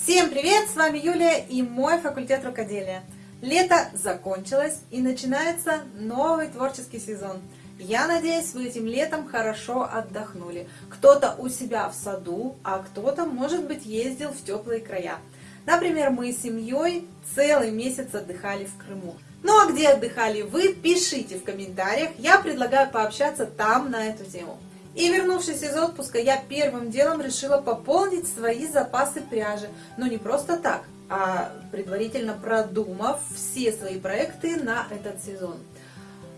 Всем привет! С вами Юлия и мой факультет рукоделия. Лето закончилось и начинается новый творческий сезон. Я надеюсь, вы этим летом хорошо отдохнули. Кто-то у себя в саду, а кто-то, может быть, ездил в теплые края. Например, мы с семьей целый месяц отдыхали в Крыму. Ну а где отдыхали вы, пишите в комментариях. Я предлагаю пообщаться там на эту тему. И вернувшись из отпуска, я первым делом решила пополнить свои запасы пряжи. Но не просто так, а предварительно продумав все свои проекты на этот сезон.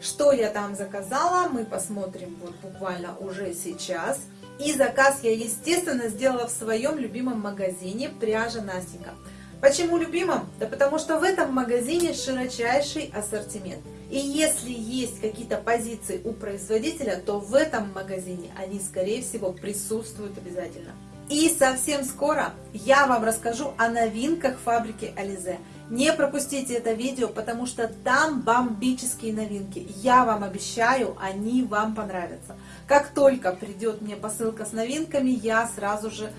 Что я там заказала, мы посмотрим вот буквально уже сейчас. И заказ я, естественно, сделала в своем любимом магазине «Пряжа Настенька». Почему любимом? Да потому что в этом магазине широчайший ассортимент. И если есть какие-то позиции у производителя, то в этом магазине они, скорее всего, присутствуют обязательно. И совсем скоро я вам расскажу о новинках фабрики Ализе. Не пропустите это видео, потому что там бомбические новинки. Я вам обещаю, они вам понравятся. Как только придет мне посылка с новинками, я сразу же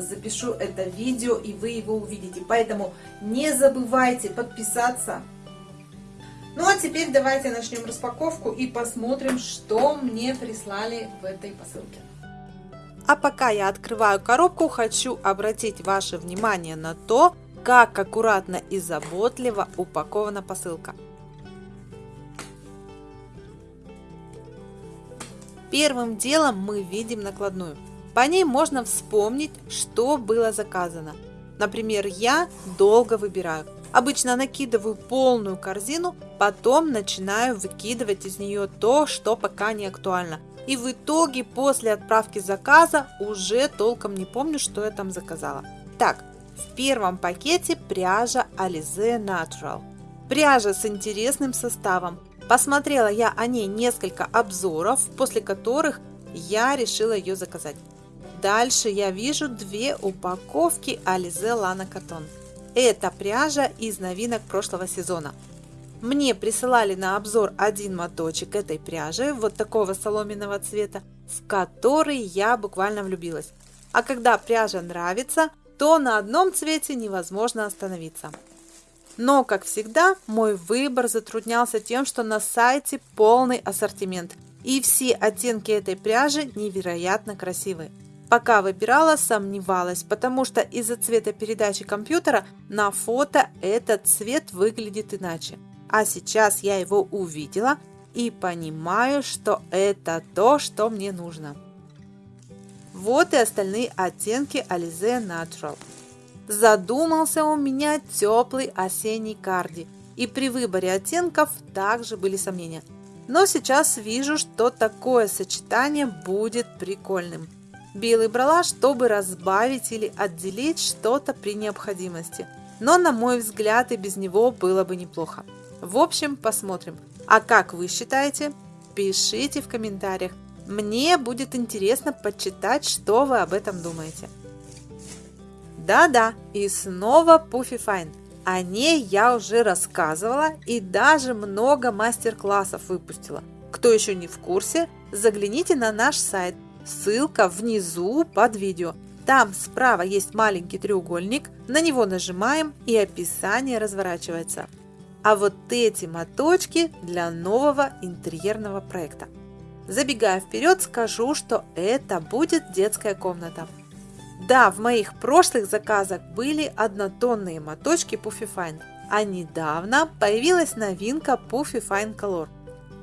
запишу это видео и вы его увидите. Поэтому не забывайте подписаться, ну а теперь давайте начнем распаковку и посмотрим, что мне прислали в этой посылке. А пока я открываю коробку, хочу обратить ваше внимание на то, как аккуратно и заботливо упакована посылка. Первым делом мы видим накладную. По ней можно вспомнить, что было заказано. Например, я долго выбираю, Обычно накидываю полную корзину, потом начинаю выкидывать из нее то, что пока не актуально. И в итоге после отправки заказа уже толком не помню, что я там заказала. Так, в первом пакете пряжа Alize Natural. Пряжа с интересным составом. Посмотрела я о ней несколько обзоров, после которых я решила ее заказать. Дальше я вижу две упаковки Alize Lana Cotton. Это пряжа из новинок прошлого сезона. Мне присылали на обзор один моточек этой пряжи, вот такого соломенного цвета, в который я буквально влюбилась. А когда пряжа нравится, то на одном цвете невозможно остановиться. Но, как всегда, мой выбор затруднялся тем, что на сайте полный ассортимент, и все оттенки этой пряжи невероятно красивые. Пока выбирала, сомневалась, потому что из-за цвета передачи компьютера на фото этот цвет выглядит иначе. А сейчас я его увидела и понимаю, что это то, что мне нужно. Вот и остальные оттенки Alize Natural. Задумался у меня теплый осенний карди, и при выборе оттенков также были сомнения. Но сейчас вижу, что такое сочетание будет прикольным. Белый брала, чтобы разбавить или отделить что-то при необходимости. Но, на мой взгляд, и без него было бы неплохо. В общем, посмотрим. А как вы считаете? Пишите в комментариях. Мне будет интересно почитать, что вы об этом думаете. Да-да, и снова Puffy Fine. О ней я уже рассказывала и даже много мастер-классов выпустила. Кто еще не в курсе, загляните на наш сайт Ссылка внизу под видео. Там справа есть маленький треугольник, на него нажимаем и описание разворачивается. А вот эти моточки для нового интерьерного проекта. Забегая вперед, скажу, что это будет детская комната. Да, в моих прошлых заказах были однотонные моточки Puffy Fine, а недавно появилась новинка Puffy Fine Color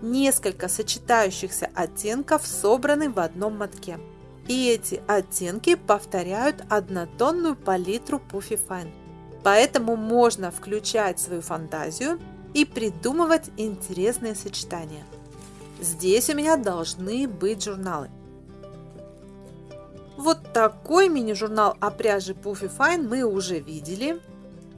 несколько сочетающихся оттенков собраны в одном мотке. И эти оттенки повторяют однотонную палитру Puffy Fine. Поэтому можно включать свою фантазию и придумывать интересные сочетания. Здесь у меня должны быть журналы. Вот такой мини-журнал о пряже Puffy Fine мы уже видели.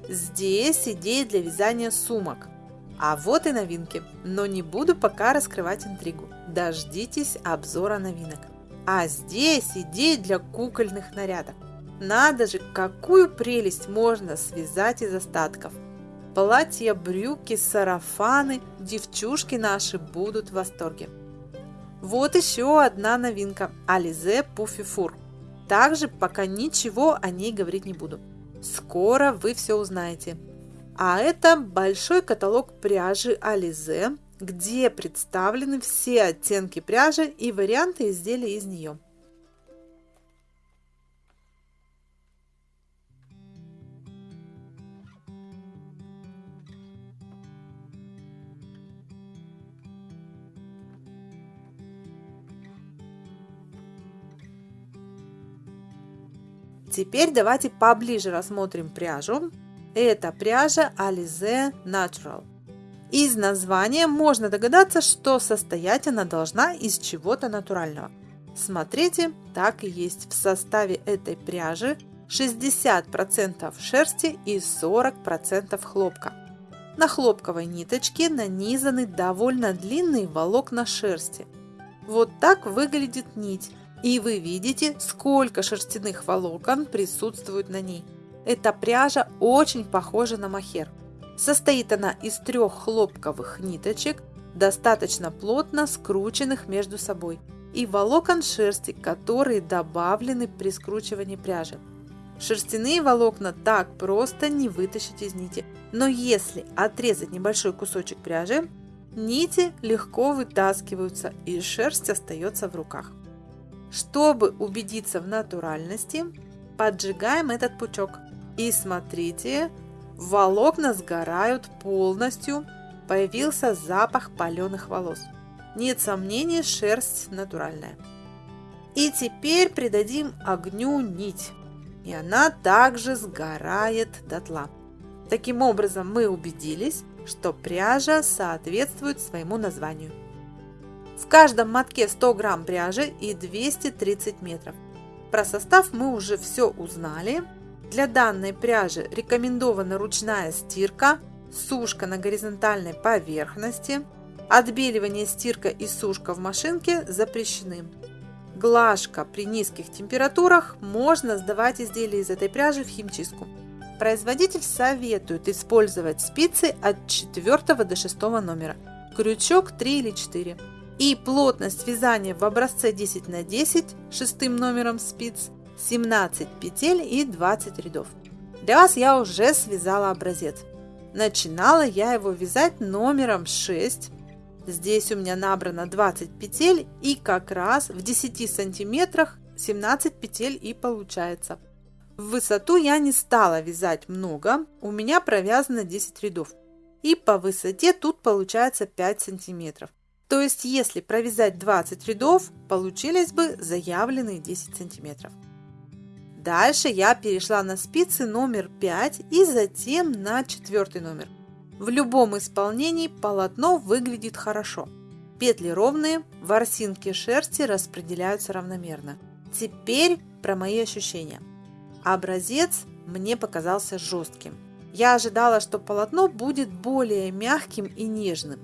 Здесь идеи для вязания сумок – а вот и новинки, но не буду пока раскрывать интригу. Дождитесь обзора новинок. А здесь идеи для кукольных нарядов. Надо же, какую прелесть можно связать из остатков. Платья, брюки, сарафаны, девчушки наши будут в восторге. Вот еще одна новинка – Ализе Пуфи Фур. Также пока ничего о ней говорить не буду. Скоро вы все узнаете. А это большой каталог пряжи Ализе, где представлены все оттенки пряжи и варианты изделий из нее. Теперь давайте поближе рассмотрим пряжу. Это пряжа Alize Natural. Из названия можно догадаться, что состоять она должна из чего-то натурального. Смотрите, так и есть. В составе этой пряжи 60% шерсти и 40% хлопка. На хлопковой ниточке нанизаны довольно длинные волокна шерсти. Вот так выглядит нить. И вы видите, сколько шерстяных волокон присутствует на ней. Эта пряжа очень похожа на махер. Состоит она из трех хлопковых ниточек, достаточно плотно скрученных между собой, и волокон шерсти, которые добавлены при скручивании пряжи. Шерстяные волокна так просто не вытащить из нити, но если отрезать небольшой кусочек пряжи, нити легко вытаскиваются и шерсть остается в руках. Чтобы убедиться в натуральности, поджигаем этот пучок. И смотрите, волокна сгорают полностью, появился запах паленых волос. Нет сомнений, шерсть натуральная. И теперь придадим огню нить, и она также сгорает дотла. Таким образом мы убедились, что пряжа соответствует своему названию. В каждом мотке 100 грамм пряжи и 230 метров. Про состав мы уже все узнали. Для данной пряжи рекомендована ручная стирка, сушка на горизонтальной поверхности. Отбеливание, стирка и сушка в машинке запрещены. Глажка при низких температурах можно сдавать изделия из этой пряжи в химчистку. Производитель советует использовать спицы от 4 до 6 номера, крючок 3 или 4 и плотность вязания в образце 10 на 10 шестым номером спиц 17 петель и 20 рядов. Для вас я уже связала образец. Начинала я его вязать номером 6. Здесь у меня набрано 20 петель и как раз в 10 сантиметрах 17 петель и получается. В высоту я не стала вязать много, у меня провязано 10 рядов. И по высоте тут получается 5 сантиметров. То есть, если провязать 20 рядов, получились бы заявленные 10 сантиметров. Дальше я перешла на спицы номер 5 и затем на четвертый номер. В любом исполнении полотно выглядит хорошо. Петли ровные, ворсинки шерсти распределяются равномерно. Теперь про мои ощущения. Образец мне показался жестким. Я ожидала, что полотно будет более мягким и нежным.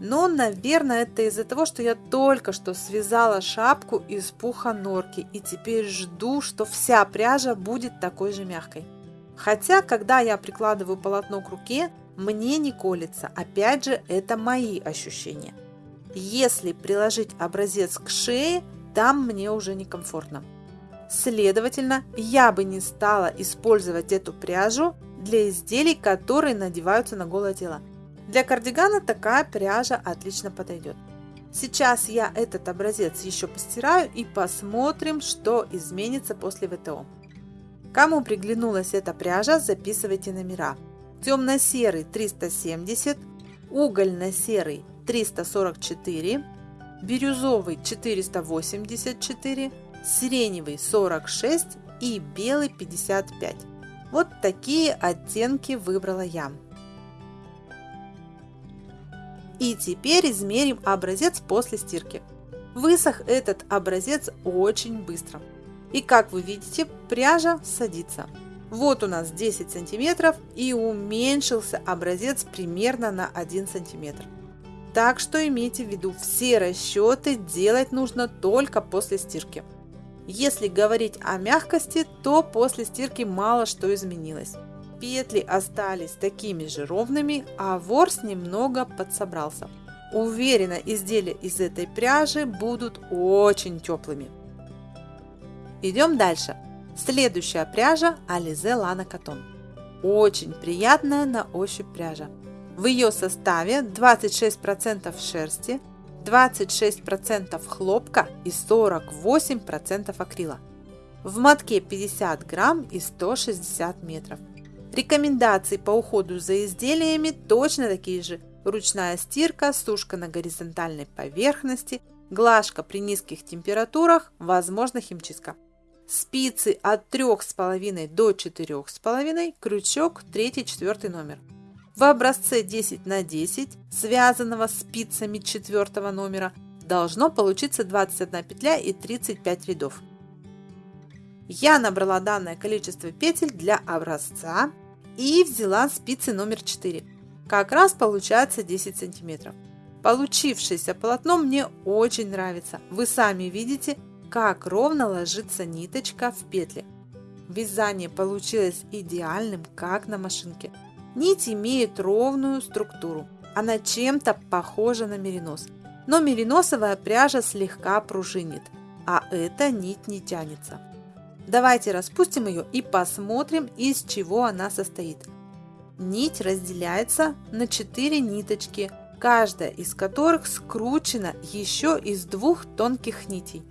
Но, наверное, это из-за того, что я только что связала шапку из пуха норки и теперь жду, что вся пряжа будет такой же мягкой. Хотя, когда я прикладываю полотно к руке, мне не колется. Опять же, это мои ощущения. Если приложить образец к шее, там мне уже некомфортно. Следовательно, я бы не стала использовать эту пряжу для изделий, которые надеваются на голое тело. Для кардигана такая пряжа отлично подойдет. Сейчас я этот образец еще постираю и посмотрим, что изменится после ВТО. Кому приглянулась эта пряжа, записывайте номера. Темно-серый 370, угольно-серый 344, бирюзовый 484, сиреневый 46 и белый 55. Вот такие оттенки выбрала я. И теперь измерим образец после стирки. Высох этот образец очень быстро. И как вы видите, пряжа садится. Вот у нас 10 сантиметров и уменьшился образец примерно на 1 сантиметр. Так что имейте в виду, все расчеты делать нужно только после стирки. Если говорить о мягкости, то после стирки мало что изменилось. Петли остались такими же ровными, а ворс немного подсобрался. Уверена, изделия из этой пряжи будут очень теплыми. Идем дальше. Следующая пряжа Alize Lana Cotton. Очень приятная на ощупь пряжа. В ее составе 26% шерсти, 26% хлопка и 48% акрила. В мотке 50 грамм и 160 метров. Рекомендации по уходу за изделиями точно такие же. Ручная стирка, сушка на горизонтальной поверхности, глажка при низких температурах, возможно химчистка. Спицы от 3,5 до 4,5, крючок 3-4 номер. В образце 10 на 10, связанного спицами 4 номера, должно получиться 21 петля и 35 рядов. Я набрала данное количество петель для образца и взяла спицы номер 4. Как раз получается 10 сантиметров. Получившееся полотно мне очень нравится. Вы сами видите, как ровно ложится ниточка в петли. Вязание получилось идеальным, как на машинке. Нить имеет ровную структуру. Она чем-то похожа на меринос. Но мериносовая пряжа слегка пружинит, а эта нить не тянется. Давайте распустим ее и посмотрим, из чего она состоит. Нить разделяется на 4 ниточки, каждая из которых скручена еще из двух тонких нитей.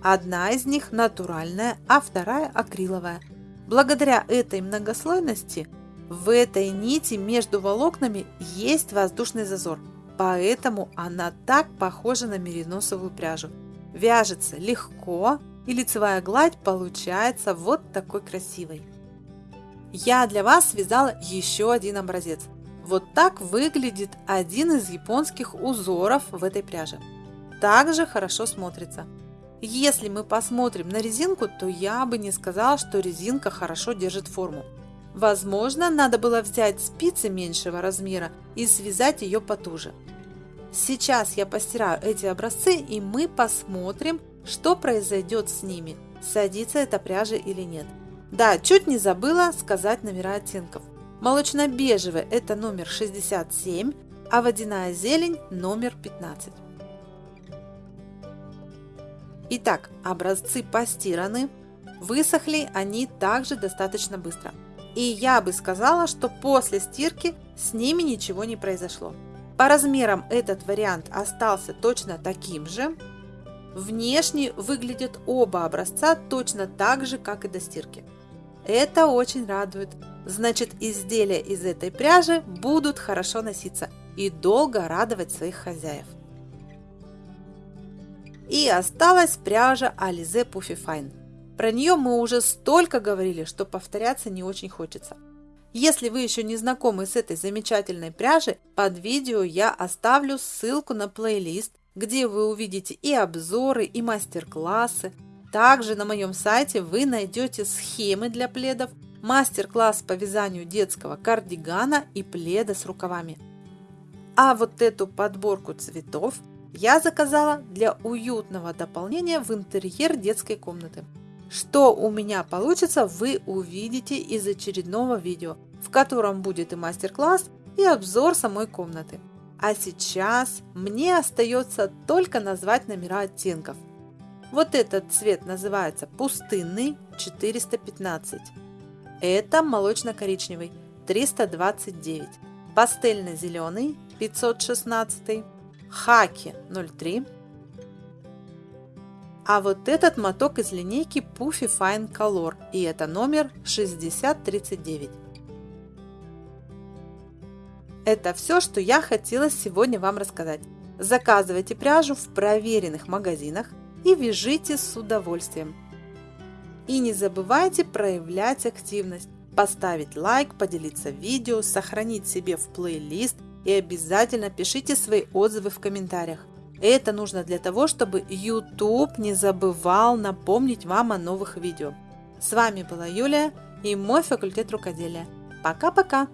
Одна из них натуральная, а вторая акриловая. Благодаря этой многослойности в этой нити между волокнами есть воздушный зазор, поэтому она так похожа на мериносовую пряжу. Вяжется легко и лицевая гладь получается вот такой красивой. Я для вас связала еще один образец. Вот так выглядит один из японских узоров в этой пряже. Также хорошо смотрится. Если мы посмотрим на резинку, то я бы не сказала, что резинка хорошо держит форму. Возможно, надо было взять спицы меньшего размера и связать ее потуже. Сейчас я постираю эти образцы и мы посмотрим, что произойдет с ними, садится эта пряжа или нет. Да, чуть не забыла сказать номера оттенков. Молочно-бежевый это номер 67, а водяная зелень номер 15. Итак, образцы постираны, высохли они также достаточно быстро. И я бы сказала, что после стирки с ними ничего не произошло. По размерам этот вариант остался точно таким же. Внешне выглядят оба образца точно так же, как и до стирки. Это очень радует. Значит, изделия из этой пряжи будут хорошо носиться и долго радовать своих хозяев. И осталась пряжа Alize Puffy Fine. Про нее мы уже столько говорили, что повторяться не очень хочется. Если вы еще не знакомы с этой замечательной пряжей, под видео я оставлю ссылку на плейлист, где вы увидите и обзоры, и мастер-классы. Также на моем сайте вы найдете схемы для пледов, мастер-класс по вязанию детского кардигана и пледа с рукавами. А вот эту подборку цветов я заказала для уютного дополнения в интерьер детской комнаты. Что у меня получится, вы увидите из очередного видео, в котором будет и мастер-класс, и обзор самой комнаты. А сейчас мне остается только назвать номера оттенков. Вот этот цвет называется пустынный 415. Это молочно-коричневый 329. Пастельно-зеленый 516. Хаки 03 а вот этот моток из линейки Puffy Fine Color, и это номер 6039. Это все, что я хотела сегодня вам рассказать. Заказывайте пряжу в проверенных магазинах и вяжите с удовольствием. И не забывайте проявлять активность, поставить лайк, поделиться видео, сохранить себе в плейлист и обязательно пишите свои отзывы в комментариях. Это нужно для того, чтобы YouTube не забывал напомнить вам о новых видео. С вами была Юлия и мой факультет рукоделия. Пока-пока!